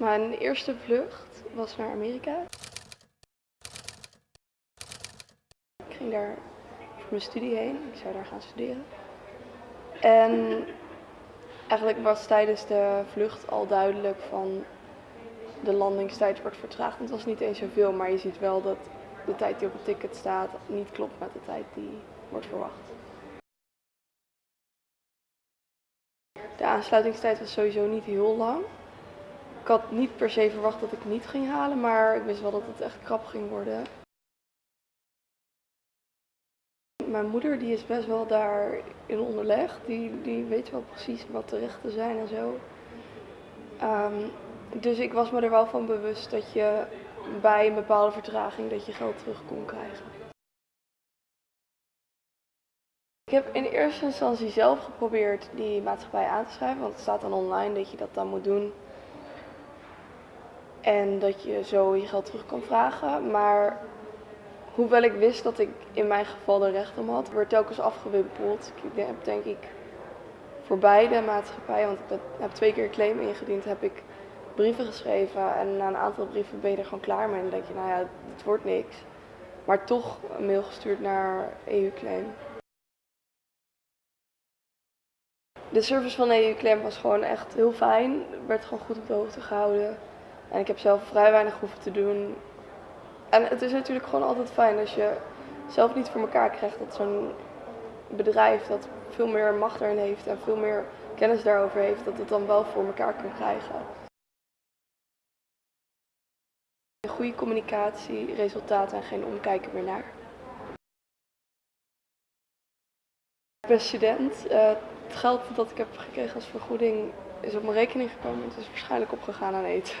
Mijn eerste vlucht was naar Amerika. Ik ging daar voor mijn studie heen. Ik zou daar gaan studeren. En eigenlijk was tijdens de vlucht al duidelijk van de landingstijd wordt vertraagd. Het was niet eens zoveel, maar je ziet wel dat de tijd die op het ticket staat niet klopt met de tijd die wordt verwacht. De aansluitingstijd was sowieso niet heel lang. Ik had niet per se verwacht dat ik niet ging halen, maar ik wist wel dat het echt krap ging worden. Mijn moeder die is best wel daar in onderleg. Die, die weet wel precies wat de rechten zijn en zo. Ehm, dus ik was me er wel van bewust dat je bij een bepaalde vertraging dat je geld terug kon krijgen. Ik heb in eerste instantie zelf geprobeerd die maatschappij aan te schrijven, want het staat dan online dat je dat dan moet doen. En dat je zo je geld terug kan vragen. Maar hoewel ik wist dat ik in mijn geval er recht om had, werd telkens afgewimpeld. Ik heb denk ik voor beide maatschappijen, want ik heb twee keer claim ingediend, heb ik brieven geschreven. En na een aantal brieven ben je er gewoon klaar mee. En dan denk je, nou ja, het wordt niks. Maar toch een mail gestuurd naar EU-claim. De service van EU-claim was gewoon echt heel fijn. Werd gewoon goed op de hoogte gehouden. En ik heb zelf vrij weinig hoeven te doen. En het is natuurlijk gewoon altijd fijn als je zelf niet voor elkaar krijgt dat zo'n bedrijf dat veel meer macht erin heeft en veel meer kennis daarover heeft, dat het dan wel voor elkaar kan krijgen. Goede communicatie, resultaten en geen omkijken meer naar. Ik ben student. Uh, het geld dat ik heb gekregen als vergoeding is op mijn rekening gekomen. Het is waarschijnlijk opgegaan aan eten.